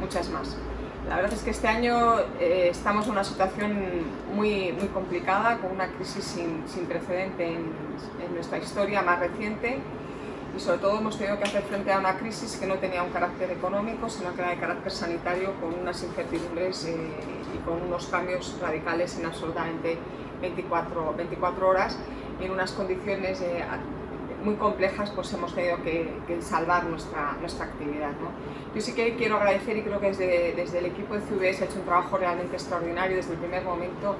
muchas más. La verdad es que este año eh, estamos en una situación muy, muy complicada, con una crisis sin, sin precedente en, en, nuestra historia más reciente y sobre todo hemos tenido que hacer frente a una crisis que no tenía un carácter económico, sino que era de carácter sanitario, con unas incertidumbres eh, y con unos cambios radicales en absolutamente 24, 24 horas y en unas condiciones eh, muy complejas pues hemos tenido que, salvar nuestra, nuestra actividad. ¿no? Yo sí que quiero agradecer y creo que desde, desde el equipo de CVS ha hecho un trabajo realmente extraordinario desde el primer momento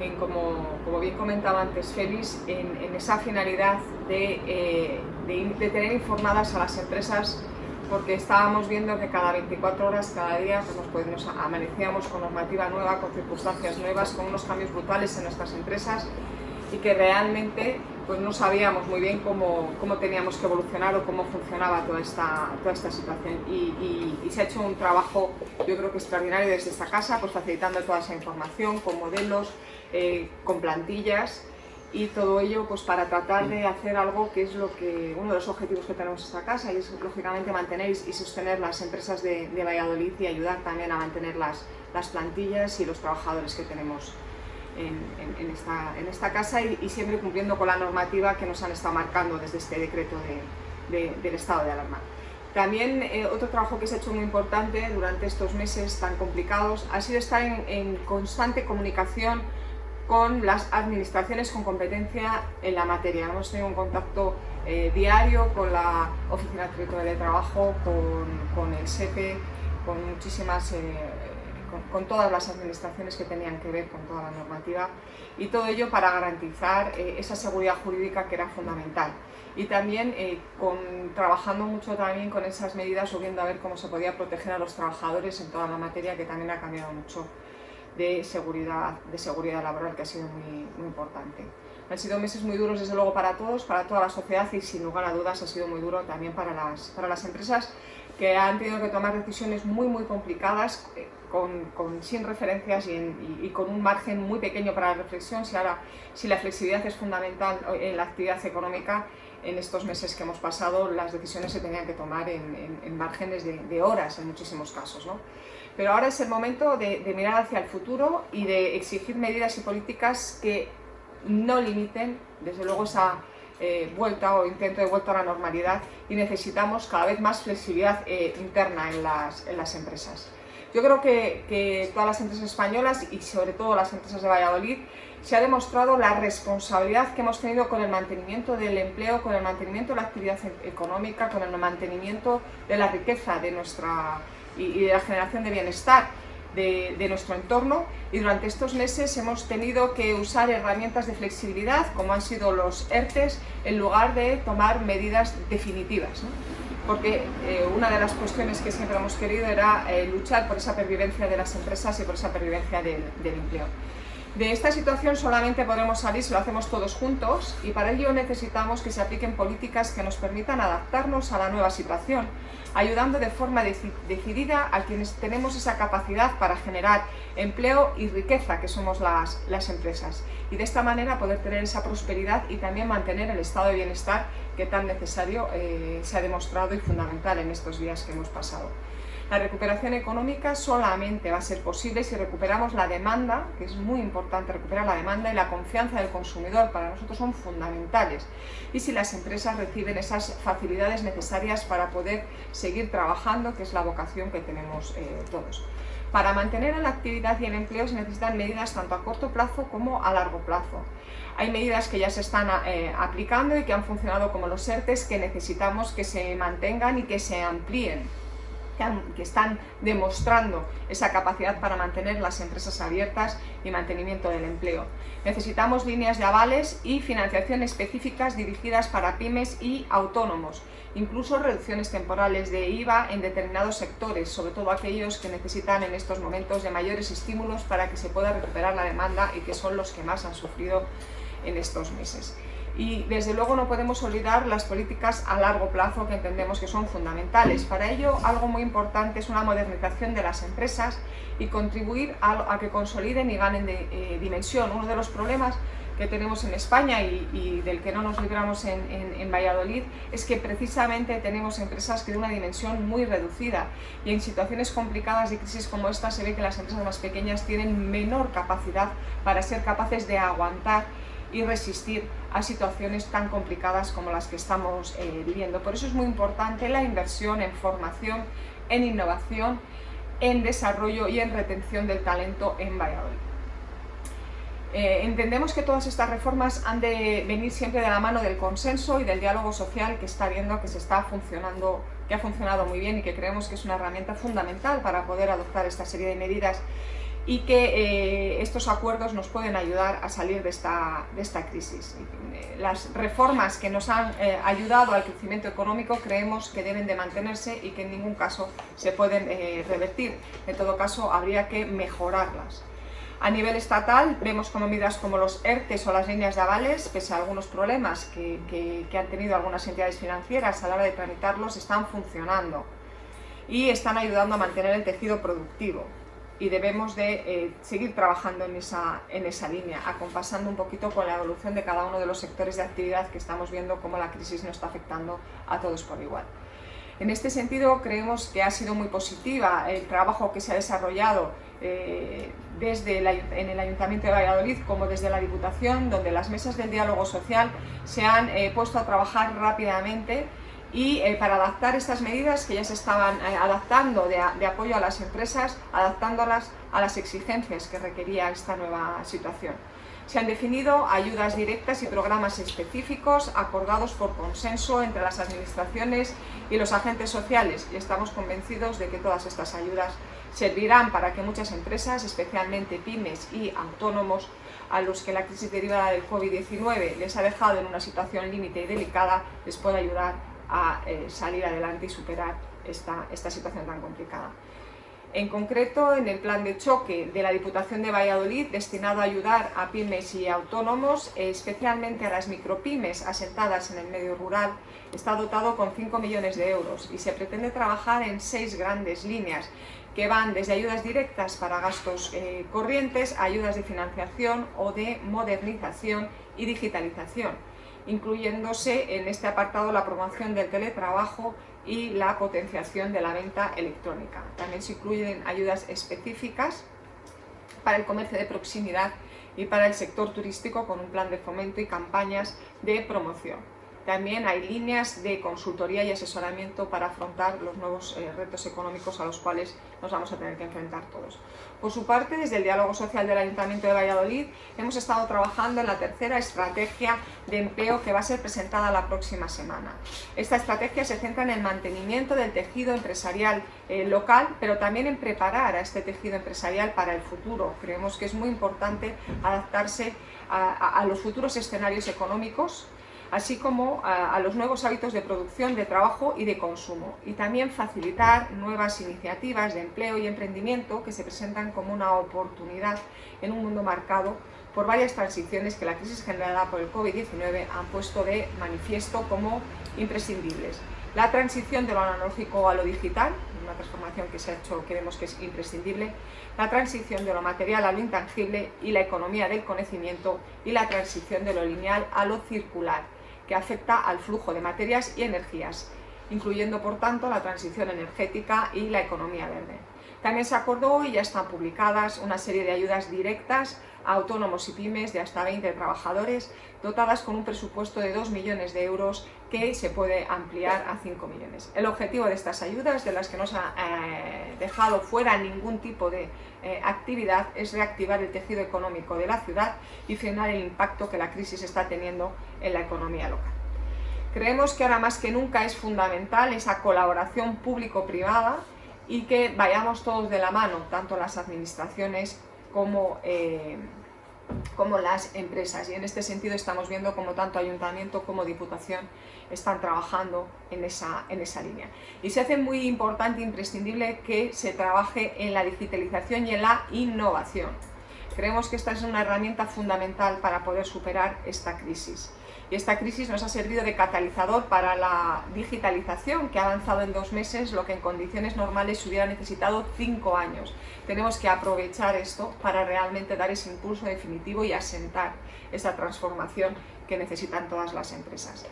en, como, como bien comentaba antes Félix, en, en esa finalidad de, eh, de, de, tener informadas a las empresas porque estábamos viendo que cada 24 horas, cada día, pues nos amanecíamos con normativa nueva, con circunstancias nuevas, con unos cambios brutales en nuestras empresas y que realmente pues no sabíamos muy bien cómo, cómo, teníamos que evolucionar o cómo funcionaba toda esta, toda esta situación. Y, se ha hecho un trabajo, yo creo que extraordinario desde esta casa, pues facilitando toda esa información con modelos, eh, con plantillas y todo ello pues para tratar de hacer algo que es lo que uno de los objetivos que tenemos en esta casa y es lógicamente mantener y sostener las empresas de, de Valladolid y ayudar también a mantener las, las plantillas y los trabajadores que tenemos en, en, en, esta, en esta, casa y, y, siempre cumpliendo con la normativa que nos han estado marcando desde este decreto de, de, del estado de alarma. También eh, otro trabajo que se ha hecho muy importante durante estos meses tan complicados ha sido estar en, constante comunicación con las administraciones con competencia en la materia. Hemos tenido un contacto eh, diario con la Oficina de Trabajo, con, con el SEPE, con muchísimas eh, con, todas las administraciones que tenían que ver con toda la normativa y todo ello para garantizar eh, esa seguridad jurídica que era fundamental y también eh, trabajando mucho también con esas medidas o viendo a ver cómo se podía proteger a los trabajadores en toda la materia que también ha cambiado mucho de seguridad, de seguridad laboral que ha sido muy, muy importante. Han sido meses muy duros desde luego para todos, para toda la sociedad y sin lugar a dudas ha sido muy duro también para las, para las empresas que han tenido que tomar decisiones muy muy complicadas eh, con, sin referencias y, con un margen muy pequeño para la reflexión, si, ahora, si la flexibilidad es fundamental en la actividad económica, en estos meses que hemos pasado las decisiones se tenían que tomar en, en, en márgenes de, de, horas en muchísimos casos. ¿no? Pero ahora es el momento de, de mirar hacia el futuro y de exigir medidas y políticas que no limiten, desde luego, esa eh, vuelta o intento de vuelta a la normalidad y necesitamos cada vez más flexibilidad eh, interna en las, en las empresas. Yo creo que, todas las empresas españolas y sobre todo las empresas de Valladolid se ha demostrado la responsabilidad que hemos tenido con el mantenimiento del empleo, con el mantenimiento de la actividad económica, con el mantenimiento de la riqueza de nuestra, y de la generación de bienestar de, nuestro entorno y durante estos meses hemos tenido que usar herramientas de flexibilidad como han sido los ERTES en lugar de tomar medidas definitivas. Porque eh, una de las cuestiones que siempre hemos querido era eh, luchar por esa pervivencia de las empresas y por esa pervivencia del empleo. De esta situación solamente podremos salir si lo hacemos todos juntos y para ello necesitamos que se apliquen políticas que nos permitan adaptarnos a la nueva situación, ayudando de forma decidida a quienes tenemos esa capacidad para generar empleo y riqueza que somos las, las empresas y de esta manera poder tener esa prosperidad y también mantener el estado de bienestar que tan necesario eh, se ha demostrado y fundamental en estos días que hemos pasado. La recuperación económica solamente va a ser posible si recuperamos la demanda, que es muy importante recuperar la demanda y la confianza del consumidor, para nosotros son fundamentales, y si las empresas reciben esas facilidades necesarias para poder seguir trabajando, que es la vocación que tenemos eh, todos. Para mantener la actividad y el empleo se necesitan medidas tanto a corto plazo como a largo plazo. Hay medidas que ya se están eh, aplicando y que han funcionado como los ERTES que necesitamos que se mantengan y que se amplíen que, han, que, están demostrando esa capacidad para mantener las empresas abiertas y mantenimiento del empleo. Necesitamos líneas de avales y financiación específicas dirigidas para pymes y autónomos, incluso reducciones temporales de IVA en determinados sectores, sobre todo aquellos que necesitan en estos momentos de mayores estímulos para que se pueda recuperar la demanda y que son los que más han sufrido en estos meses y desde luego no podemos olvidar las políticas a largo plazo que entendemos que son fundamentales. Para ello algo muy importante es una modernización de las empresas y contribuir a, a que consoliden y ganen de, eh, dimensión. Uno de los problemas que tenemos en España y, del que no nos libramos en, Valladolid es que precisamente tenemos empresas que de una dimensión muy reducida y en situaciones complicadas de crisis como esta se ve que las empresas más pequeñas tienen menor capacidad para ser capaces de aguantar y resistir a situaciones tan complicadas como las que estamos eh, viviendo. Por eso es muy importante la inversión en formación, en innovación, en desarrollo y en retención del talento en Valladolid. Eh, entendemos que todas estas reformas han de venir siempre de la mano del consenso y del diálogo social que está viendo que se está funcionando, que ha funcionado muy bien y que creemos que es una herramienta fundamental para poder adoptar esta serie de medidas y que eh, estos acuerdos nos pueden ayudar a salir de esta, de esta crisis. Eh, las reformas que nos han eh, ayudado al crecimiento económico creemos que deben de mantenerse y que en ningún caso se pueden revertir. En todo caso, habría que mejorarlas. A nivel estatal, vemos como medidas como los ERTES o las líneas de avales, pese a algunos problemas que, que han tenido algunas entidades financieras a la hora de tramitarlos, están funcionando y están ayudando a mantener el tejido productivo y debemos de eh, seguir trabajando en esa, en esa línea, acompasando un poquito con la evolución de cada uno de los sectores de actividad que estamos viendo cómo la crisis nos está afectando a todos por igual. En este sentido, creemos que ha sido muy positiva el trabajo que se ha desarrollado eh, desde en el Ayuntamiento de Valladolid como desde la Diputación, donde las mesas del diálogo social se han eh, puesto a trabajar rápidamente y eh, para adaptar estas medidas que ya se estaban eh, adaptando de, apoyo a las empresas, adaptándolas a las exigencias que requería esta nueva situación. Se han definido ayudas directas y programas específicos acordados por consenso entre las administraciones y los agentes sociales y estamos convencidos de que todas estas ayudas servirán para que muchas empresas, especialmente pymes y autónomos, a los que la crisis derivada del COVID-19 les ha dejado en una situación límite y delicada, les pueda ayudar a eh, salir adelante y superar esta, esta situación tan complicada. En concreto, en el plan de choque de la Diputación de Valladolid, destinado a ayudar a pymes y autónomos, especialmente a las micropymes asentadas en el medio rural, está dotado con 5 millones de euros y se pretende trabajar en seis grandes líneas que van desde ayudas directas para gastos eh, corrientes a ayudas de financiación o de modernización y digitalización incluyéndose en este apartado la promoción del teletrabajo y la potenciación de la venta electrónica. También se incluyen ayudas específicas para el comercio de proximidad y para el sector turístico con un plan de fomento y campañas de promoción. También hay líneas de consultoría y asesoramiento para afrontar los nuevos eh, retos económicos a los cuales nos vamos a tener que enfrentar todos. Por su parte, desde el Diálogo Social del Ayuntamiento de Valladolid hemos estado trabajando en la tercera estrategia de empleo que va a ser presentada la próxima semana. Esta estrategia se centra en el mantenimiento del tejido empresarial eh, local, pero también en preparar a este tejido empresarial para el futuro. Creemos que es muy importante adaptarse a los futuros escenarios económicos así como a, los nuevos hábitos de producción, de trabajo y de consumo. Y también facilitar nuevas iniciativas de empleo y emprendimiento que se presentan como una oportunidad en un mundo marcado por varias transiciones que la crisis generada por el COVID-19 han puesto de manifiesto como imprescindibles. La transición de lo analógico a lo digital, una transformación que se ha hecho, que vemos que es imprescindible, la transición de lo material a lo intangible y la economía del conocimiento y la transición de lo lineal a lo circular que afecta al flujo de materias y energías, incluyendo por tanto la transición energética y la economía verde. También se acordó y ya están publicadas una serie de ayudas directas a autónomos y pymes de hasta 20 trabajadores, dotadas con un presupuesto de 2 millones de euros que se puede ampliar a 5 millones. El objetivo de estas ayudas, de las que no se ha eh, dejado fuera ningún tipo de eh, actividad, es reactivar el tejido económico de la ciudad y frenar el impacto que la crisis está teniendo en la economía local. Creemos que ahora más que nunca es fundamental esa colaboración público-privada y que vayamos todos de la mano, tanto las administraciones como, eh, como las empresas. Y en este sentido estamos viendo como tanto ayuntamiento como diputación están trabajando en esa, en esa línea. Y se hace muy importante e imprescindible que se trabaje en la digitalización y en la innovación. Creemos que esta es una herramienta fundamental para poder superar esta crisis. Y esta crisis nos ha servido de catalizador para la digitalización que ha avanzado en dos meses lo que en condiciones normales hubiera necesitado cinco años. Tenemos que aprovechar esto para realmente dar ese impulso definitivo y asentar esa transformación que necesitan todas las empresas.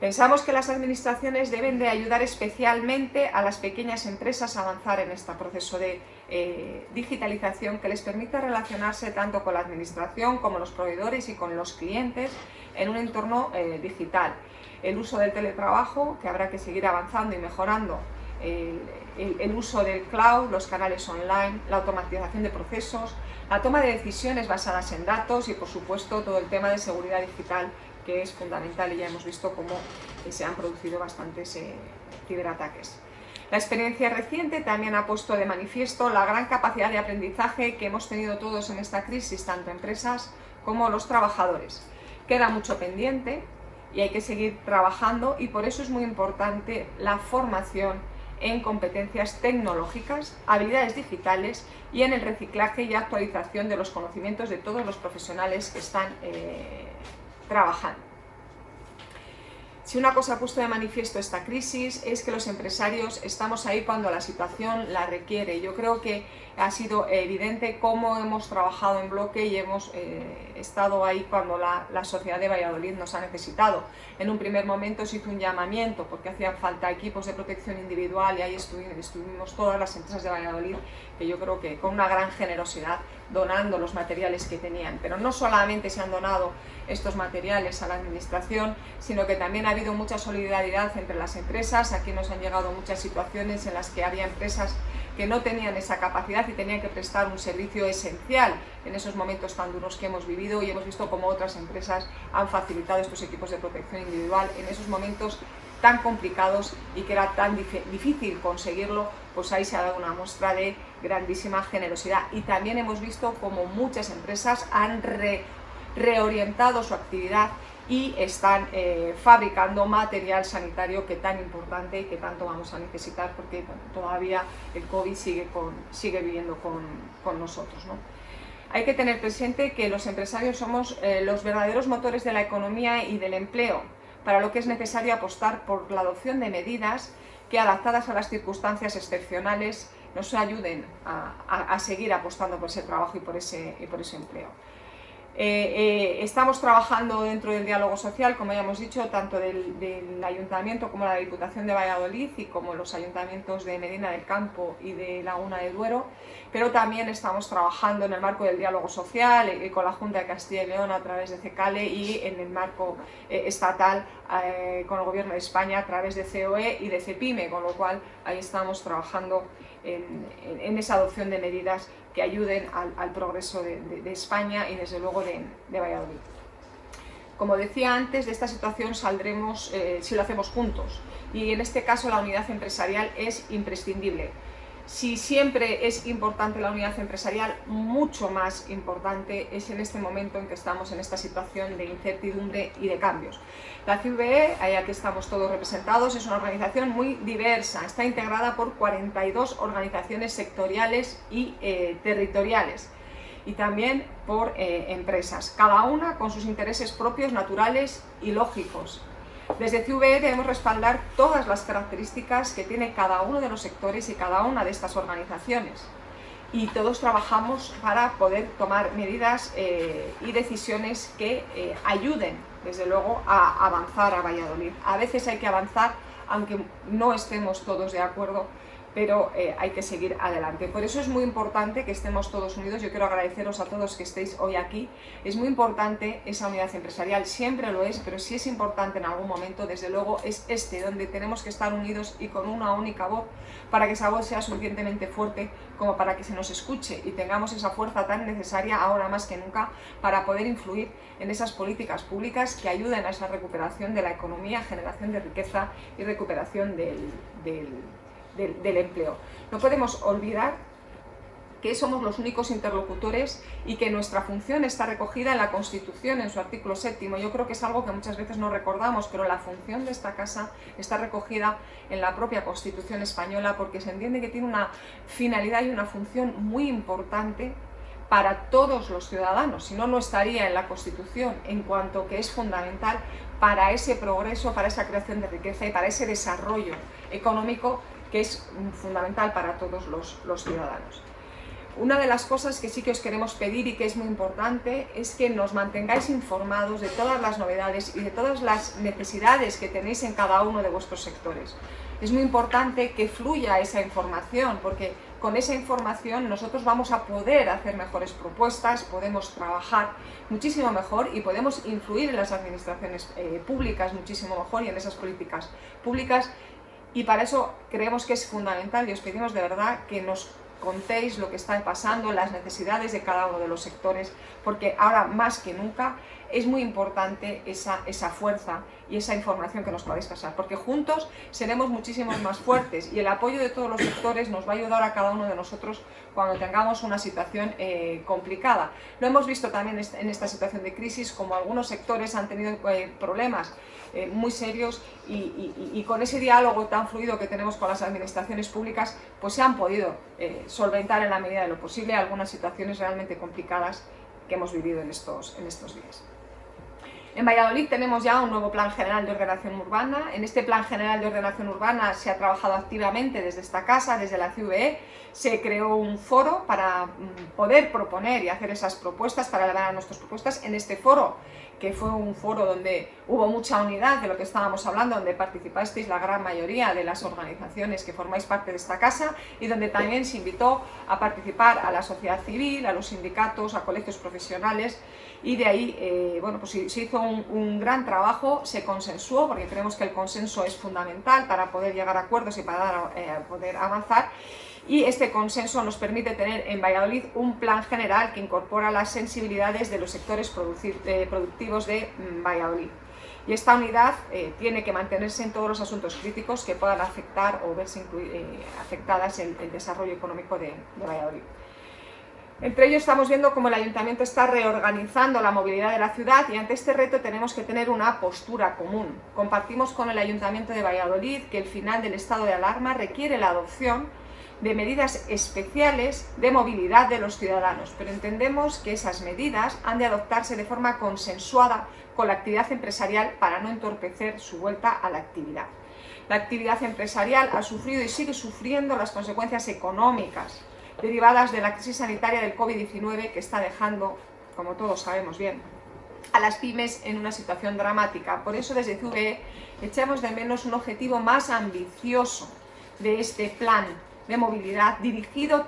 Pensamos que las administraciones deben de ayudar especialmente a las pequeñas empresas a avanzar en este proceso de eh, digitalización que les permita relacionarse tanto con la administración como los proveedores y con los clientes en un entorno eh, digital. El uso del teletrabajo, que habrá que seguir avanzando y mejorando, el uso del cloud, los canales online, la automatización de procesos, la toma de decisiones basadas en datos y por supuesto todo el tema de seguridad digital que es fundamental y ya hemos visto cómo eh, se han producido bastantes eh, ciberataques. La experiencia reciente también ha puesto de manifiesto la gran capacidad de aprendizaje que hemos tenido todos en esta crisis, tanto empresas como los trabajadores. Queda mucho pendiente y hay que seguir trabajando y por eso es muy importante la formación en competencias tecnológicas, habilidades digitales y en el reciclaje y actualización de los conocimientos de todos los profesionales que están eh, trabajando. Si una cosa ha puesto de manifiesto esta crisis es que los empresarios estamos ahí cuando la situación la requiere. Yo creo que ha sido evidente cómo hemos trabajado en bloque y hemos eh, estado ahí cuando la, la, sociedad de Valladolid nos ha necesitado. En un primer momento se hizo un llamamiento porque hacían falta equipos de protección individual y ahí estuvimos, estuvimos todas las empresas de Valladolid que yo creo que con una gran generosidad donando los materiales que tenían. Pero no solamente se han donado estos materiales a la administración, sino que también ha habido mucha solidaridad entre las empresas. Aquí nos han llegado muchas situaciones en las que había empresas que no tenían esa capacidad y tenían que prestar un servicio esencial en esos momentos tan duros que hemos vivido y hemos visto cómo otras empresas han facilitado estos equipos de protección individual en esos momentos tan complicados y que era tan difícil conseguirlo, pues ahí se ha dado una muestra de grandísima generosidad. Y también hemos visto como muchas empresas han reorientado su actividad y están eh, fabricando material sanitario que tan importante y que tanto vamos a necesitar porque todavía el COVID sigue, con, sigue viviendo con, nosotros. ¿no? Hay que tener presente que los empresarios somos eh, los verdaderos motores de la economía y del empleo, para lo que es necesario apostar por la adopción de medidas que adaptadas a las circunstancias excepcionales nos ayuden a, a seguir apostando por ese trabajo y por ese, y por ese empleo. Eh, eh, estamos trabajando dentro del diálogo social, como ya hemos dicho, tanto del, del, Ayuntamiento como la Diputación de Valladolid y como los ayuntamientos de Medina del Campo y de Laguna de Duero, pero también estamos trabajando en el marco del diálogo social eh, con la Junta de Castilla y León a través de CECALE y en el marco eh, estatal con el Gobierno de España a través de COE y de CEPIME, con lo cual ahí estamos trabajando en, esa adopción de medidas que ayuden al, progreso de, España y desde luego de, de, Valladolid. Como decía antes, de esta situación saldremos eh, si lo hacemos juntos y en este caso la unidad empresarial es imprescindible. Si siempre es importante la unidad empresarial, mucho más importante es en este momento en que estamos en esta situación de incertidumbre y de cambios. La CVE, aquí estamos todos representados, es una organización muy diversa, está integrada por 42 organizaciones sectoriales y eh, territoriales y también por eh, empresas, cada una con sus intereses propios, naturales y lógicos. Desde CVE debemos respaldar todas las características que tiene cada uno de los sectores y cada una de estas organizaciones. Y todos trabajamos para poder tomar medidas eh, y decisiones que eh, ayuden, desde luego, a avanzar a Valladolid. A veces hay que avanzar, aunque no estemos todos de acuerdo, pero eh, hay que seguir adelante. Por eso es muy importante que estemos todos unidos. Yo quiero agradeceros a todos que estéis hoy aquí. Es muy importante esa unidad empresarial, siempre lo es, pero si es importante en algún momento, desde luego es este, donde tenemos que estar unidos y con una única voz, para que esa voz sea suficientemente fuerte como para que se nos escuche y tengamos esa fuerza tan necesaria ahora más que nunca para poder influir en esas políticas públicas que ayuden a esa recuperación de la economía, generación de riqueza y recuperación del, del del, empleo. No podemos olvidar que somos los únicos interlocutores y que nuestra función está recogida en la Constitución, en su artículo séptimo. Yo creo que es algo que muchas veces no recordamos, pero la función de esta casa está recogida en la propia Constitución española porque se entiende que tiene una finalidad y una función muy importante para todos los ciudadanos, si no, no estaría en la Constitución, en cuanto que es fundamental para ese progreso, para esa creación de riqueza y para ese desarrollo económico que es fundamental para todos los, los ciudadanos. Una de las cosas que sí que os queremos pedir y que es muy importante es que nos mantengáis informados de todas las novedades y de todas las necesidades que tenéis en cada uno de vuestros sectores. Es muy importante que fluya esa información porque con esa información nosotros vamos a poder hacer mejores propuestas, podemos trabajar muchísimo mejor y podemos influir en las administraciones eh, públicas muchísimo mejor y en esas políticas públicas y para eso creemos que es fundamental y os pedimos de verdad que nos contéis lo que está pasando, las necesidades de cada uno de los sectores, porque ahora más que nunca es muy importante esa, esa fuerza y esa información que nos podéis pasar, porque juntos seremos muchísimos más fuertes y el apoyo de todos los sectores nos va a ayudar a cada uno de nosotros cuando tengamos una situación eh, complicada. Lo hemos visto también en esta situación de crisis, como algunos sectores han tenido eh, problemas eh, muy serios y, con ese diálogo tan fluido que tenemos con las administraciones públicas, pues se han podido solventar en la medida de lo posible algunas situaciones realmente complicadas que hemos vivido en estos, en estos días. En Valladolid tenemos ya un nuevo Plan General de Ordenación Urbana. En este Plan General de Ordenación Urbana se ha trabajado activamente desde esta casa, desde la CVE. Se creó un foro para mm, poder proponer y hacer esas propuestas, para elevar nuestras propuestas. En este foro, que fue un foro donde hubo mucha unidad de lo que estábamos hablando, donde participasteis la gran mayoría de las organizaciones que formáis parte de esta casa y donde también se invitó a participar a la sociedad civil, a los sindicatos, a colegios profesionales y de ahí eh, bueno, pues se hizo un, gran trabajo, se consensuó, porque creemos que el consenso es fundamental para poder llegar a acuerdos y para eh, poder avanzar, y este consenso nos permite tener en Valladolid un plan general que incorpora las sensibilidades de los sectores eh, productivos de mm, Valladolid. Y esta unidad tiene que mantenerse en todos los asuntos críticos que puedan afectar o verse afectadas el, el desarrollo económico de Valladolid. Entre ellos estamos viendo cómo el Ayuntamiento está reorganizando la movilidad de la ciudad y ante este reto tenemos que tener una postura común. Compartimos con el Ayuntamiento de Valladolid que el final del estado de alarma requiere la adopción de medidas especiales de movilidad de los ciudadanos, pero entendemos que esas medidas han de adoptarse de forma consensuada con la actividad empresarial para no entorpecer su vuelta a la actividad. La actividad empresarial ha sufrido y sigue sufriendo las consecuencias económicas derivadas de la crisis sanitaria del COVID-19 que está dejando, como todos sabemos bien, a las pymes en una situación dramática. Por eso desde CVE echamos de menos un objetivo más ambicioso de este plan de movilidad dirigido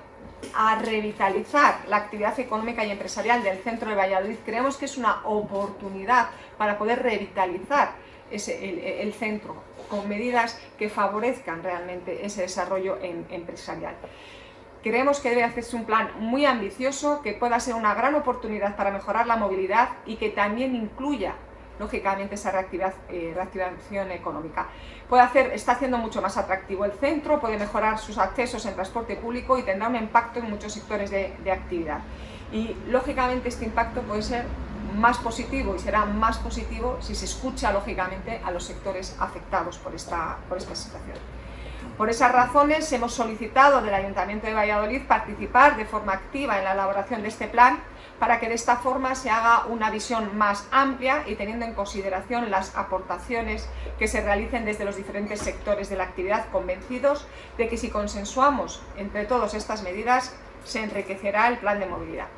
a revitalizar la actividad económica y empresarial del centro de Valladolid. Creemos que es una oportunidad para poder revitalizar el, centro con medidas que favorezcan realmente ese desarrollo empresarial. Creemos que debe hacerse un plan muy ambicioso que pueda ser una gran oportunidad para mejorar la movilidad y que también incluya lógicamente esa eh, reactivación económica. Puede hacer, está haciendo mucho más atractivo el centro, puede mejorar sus accesos en transporte público y tendrá un impacto en muchos sectores de, actividad. Y lógicamente este impacto puede ser más positivo y será más positivo si se escucha lógicamente a los sectores afectados por esta, por esta situación. Por esas razones hemos solicitado del Ayuntamiento de Valladolid participar de forma activa en la elaboración de este plan para que de esta forma se haga una visión más amplia y teniendo en consideración las aportaciones que se realicen desde los diferentes sectores de la actividad, convencidos de que si consensuamos entre todos estas medidas se enriquecerá el plan de movilidad.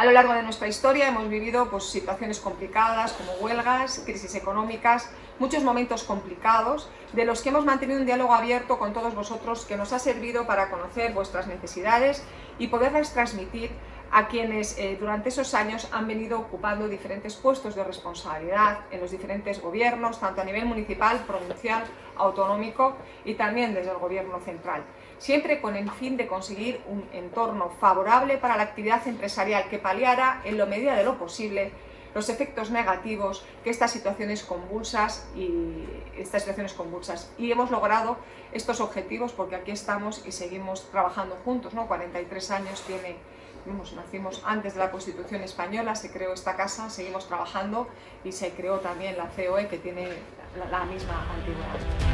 A lo largo de nuestra historia hemos vivido pues, situaciones complicadas como huelgas, crisis económicas, muchos momentos complicados, de los que hemos mantenido un diálogo abierto con todos vosotros que nos ha servido para conocer vuestras necesidades y poderlas transmitir a quienes eh, durante esos años han venido ocupando diferentes puestos de responsabilidad en los diferentes gobiernos, tanto a nivel municipal, provincial, autonómico y también desde el gobierno central siempre con el fin de conseguir un entorno favorable para la actividad empresarial que paliara, en lo medida de lo posible, los efectos negativos que estas situaciones convulsas y estas situaciones convulsas y hemos logrado estos objetivos porque aquí estamos y seguimos trabajando juntos, ¿no? 43 años tiene, nacimos antes de la Constitución Española, se creó esta casa, seguimos trabajando y se creó también la COE que tiene la misma antigüedad.